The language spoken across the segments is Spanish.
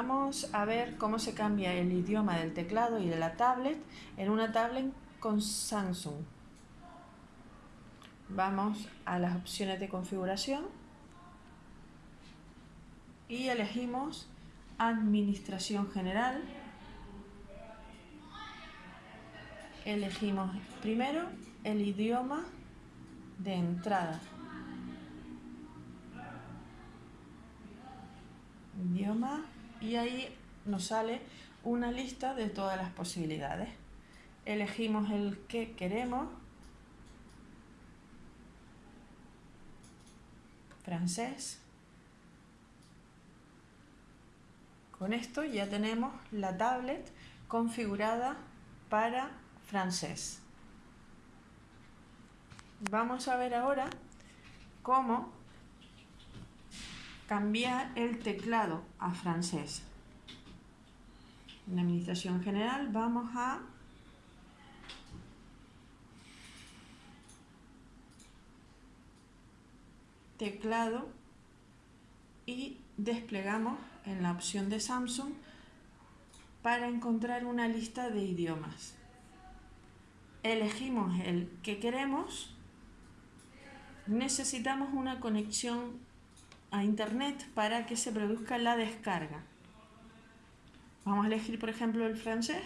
Vamos a ver cómo se cambia el idioma del teclado y de la tablet en una tablet con Samsung. Vamos a las opciones de configuración y elegimos Administración General. Elegimos primero el idioma de entrada. Idioma y ahí nos sale una lista de todas las posibilidades. Elegimos el que queremos, francés. Con esto ya tenemos la tablet configurada para francés. Vamos a ver ahora cómo cambiar el teclado a francés. En la administración general vamos a teclado y desplegamos en la opción de Samsung para encontrar una lista de idiomas. Elegimos el que queremos. Necesitamos una conexión a internet para que se produzca la descarga. Vamos a elegir por ejemplo el francés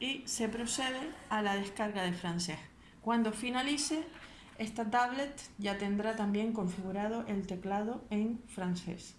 y se procede a la descarga de francés. Cuando finalice, esta tablet ya tendrá también configurado el teclado en francés.